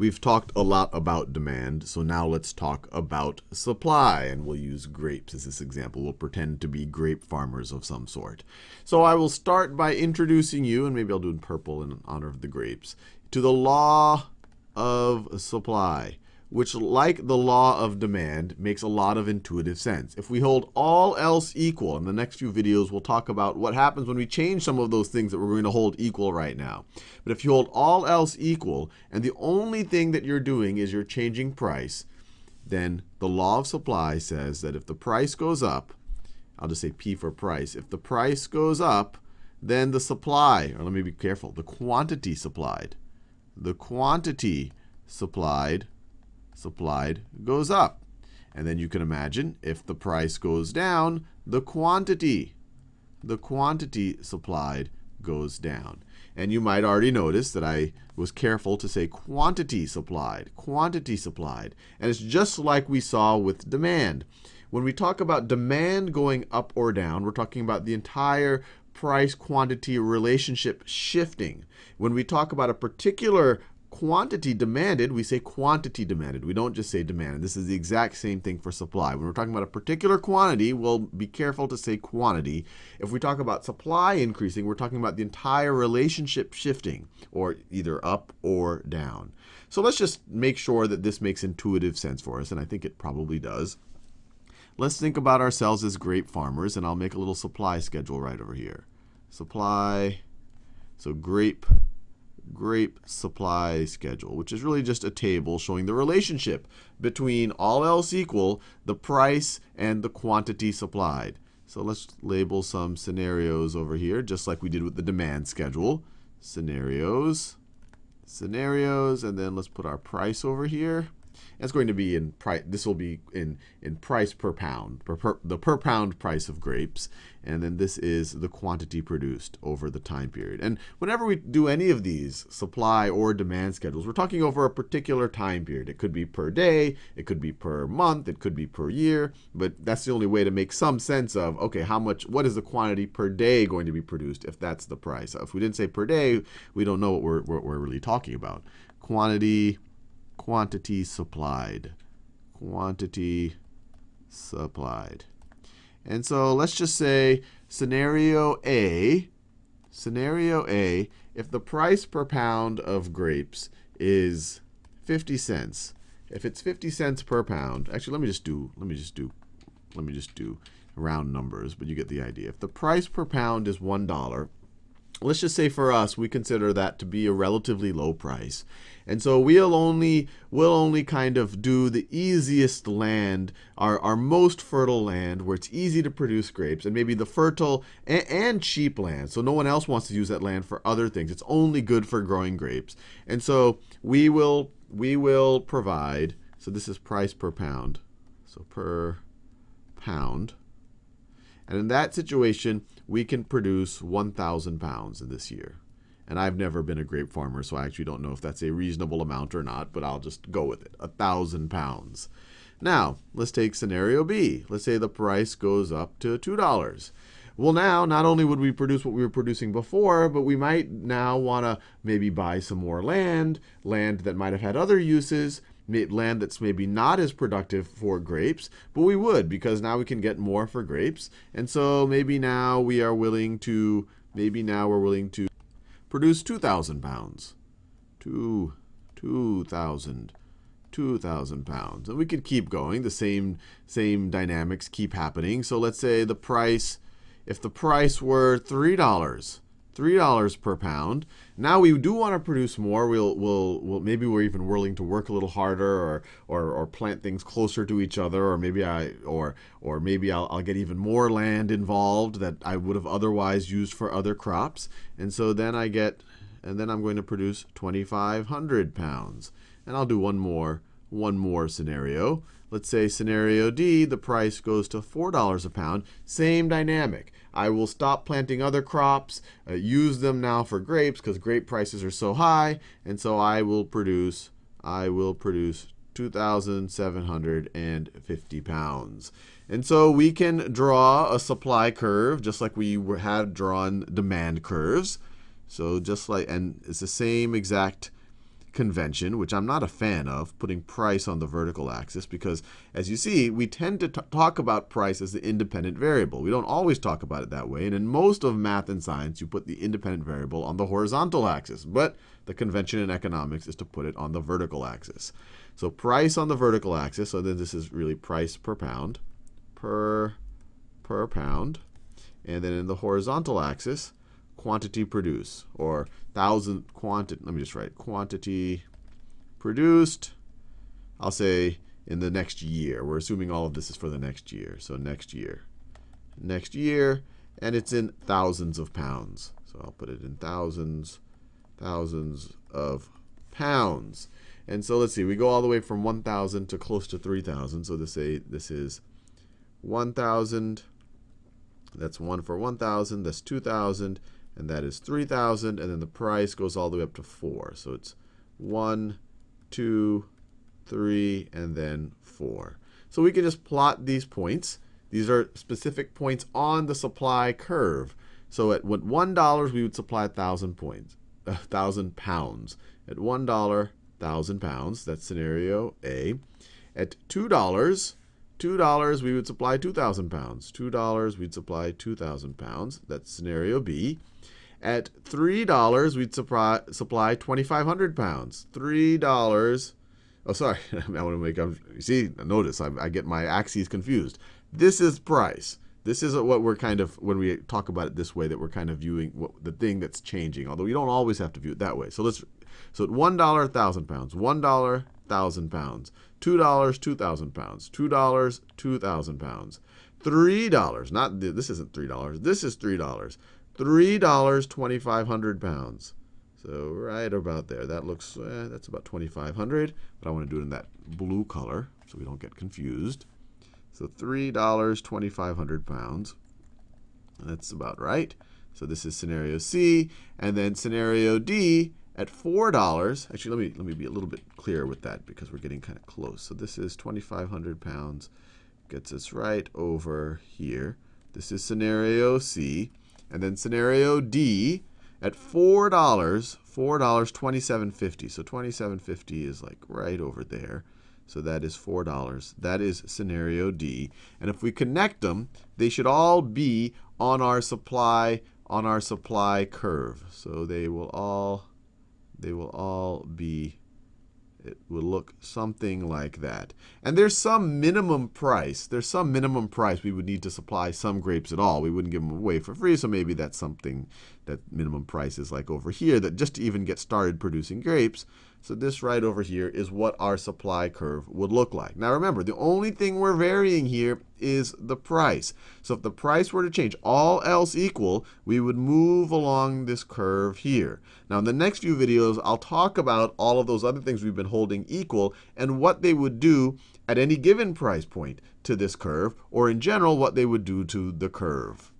we've talked a lot about demand, so now let's talk about supply. And we'll use grapes as this example. We'll pretend to be grape farmers of some sort. So I will start by introducing you, and maybe I'll do in purple in honor of the grapes, to the law of supply which, like the law of demand, makes a lot of intuitive sense. If we hold all else equal, in the next few videos, we'll talk about what happens when we change some of those things that we're going to hold equal right now. But if you hold all else equal, and the only thing that you're doing is you're changing price, then the law of supply says that if the price goes up, I'll just say P for price, if the price goes up, then the supply, or let me be careful, the quantity supplied, the quantity supplied supplied goes up. And then you can imagine if the price goes down, the quantity, the quantity supplied goes down. And you might already notice that I was careful to say quantity supplied, quantity supplied. And it's just like we saw with demand. When we talk about demand going up or down, we're talking about the entire price quantity relationship shifting. When we talk about a particular quantity demanded, we say quantity demanded. We don't just say demanded. This is the exact same thing for supply. When we're talking about a particular quantity, we'll be careful to say quantity. If we talk about supply increasing, we're talking about the entire relationship shifting, or either up or down. So let's just make sure that this makes intuitive sense for us, and I think it probably does. Let's think about ourselves as grape farmers, and I'll make a little supply schedule right over here. Supply, so grape grape supply schedule, which is really just a table showing the relationship between all else equal, the price and the quantity supplied. So let's label some scenarios over here, just like we did with the demand schedule. Scenarios, scenarios, and then let's put our price over here. It's going to be in price. This will be in in price per pound, per, per, the per pound price of grapes, and then this is the quantity produced over the time period. And whenever we do any of these supply or demand schedules, we're talking over a particular time period. It could be per day, it could be per month, it could be per year, but that's the only way to make some sense of okay, how much, what is the quantity per day going to be produced if that's the price. If we didn't say per day, we don't know what we're what we're really talking about. Quantity quantity supplied. Quantity supplied. And so let's just say scenario A, scenario A, if the price per pound of grapes is 50 cents, if it's 50 cents per pound, actually let me just do, let me just do, let me just do round numbers, but you get the idea. If the price per pound is $1, let's just say for us, we consider that to be a relatively low price. And so we'll only, we'll only kind of do the easiest land, our, our most fertile land, where it's easy to produce grapes, and maybe the fertile and, and cheap land. So no one else wants to use that land for other things. It's only good for growing grapes. And so we will, we will provide, so this is price per pound. So per pound. And in that situation, we can produce 1,000 pounds in this year. And I've never been a grape farmer, so I actually don't know if that's a reasonable amount or not, but I'll just go with it, 1,000 pounds. Now, let's take scenario B. Let's say the price goes up to $2. Well, now, not only would we produce what we were producing before, but we might now want to maybe buy some more land, land that might have had other uses, land that's maybe not as productive for grapes, but we would because now we can get more for grapes. And so maybe now we are willing to, maybe now we're willing to produce 2,000 pounds. Two, 2,000, 2,000 pounds. And we could keep going. The same, same dynamics keep happening. So let's say the price, if the price were $3, $3 per pound. Now we do want to produce more. We'll, we'll, we'll, maybe we're even willing to work a little harder or, or, or plant things closer to each other, or maybe I, or, or maybe I'll, I'll get even more land involved that I would have otherwise used for other crops. And so then I get, and then I'm going to produce 2,500 pounds. And I'll do one more, one more scenario. Let's say scenario D, the price goes to $4 a pound. Same dynamic. I will stop planting other crops, uh, use them now for grapes because grape prices are so high, and so I will produce I will produce 2,750 pounds. And so we can draw a supply curve just like we had drawn demand curves. So just like, and it's the same exact convention, which I'm not a fan of, putting price on the vertical axis, because as you see, we tend to talk about price as the independent variable. We don't always talk about it that way, and in most of math and science, you put the independent variable on the horizontal axis, but the convention in economics is to put it on the vertical axis. So price on the vertical axis, so then this is really price per pound, per, per pound, and then in the horizontal axis, quantity produced, or thousand quantity, let me just write quantity produced, I'll say in the next year. We're assuming all of this is for the next year. So next year. Next year, and it's in thousands of pounds. So I'll put it in thousands, thousands of pounds. And so let's see, we go all the way from 1,000 to close to 3,000. So this, say this is 1,000. That's 1 for 1,000. That's 2,000 and that is 3,000, and then the price goes all the way up to 4. So it's 1, 2, 3, and then 4. So we can just plot these points. These are specific points on the supply curve. So at what $1, we would supply 1,000 points, 1,000 pounds. At $1, 1,000 pounds. That's scenario A. At $2, $2, we would supply 2,000 pounds. $2, we'd supply 2,000 pounds. That's scenario B. At $3, we'd supply, supply 2,500 pounds. $3. Oh, sorry. I want to make, you see, notice, I, I get my axes confused. This is price. This is what we're kind of, when we talk about it this way, that we're kind of viewing what, the thing that's changing, although you don't always have to view it that way. So let's, so at $1, 1,000 pounds. $1, 1,000 pounds. $2, 2,000 pounds. $2, 2,000 pounds. $3, not, this isn't $3, this is $3. $3, 2,500 pounds. So right about there. That looks, eh, that's about 2,500, but I want to do it in that blue color so we don't get confused. So $3, 2,500 pounds. That's about right. So this is scenario C. And then scenario D, at $4, actually, let me, let me be a little bit clearer with that because we're getting kind of close. So this is 2,500 pounds, gets us right over here. This is scenario C. And then scenario D, at $4, $4, 27.50. So 27.50 is like right over there. So that is $4. That is scenario D. And if we connect them, they should all be on our supply on our supply curve. So they will all they will all be, it will look something like that. And there's some minimum price. There's some minimum price we would need to supply some grapes at all. We wouldn't give them away for free, so maybe that's something that minimum price is like over here, that just to even get started producing grapes, so this right over here is what our supply curve would look like. Now remember, the only thing we're varying here is the price. So if the price were to change, all else equal, we would move along this curve here. Now in the next few videos, I'll talk about all of those other things we've been holding equal and what they would do at any given price point to this curve, or in general, what they would do to the curve.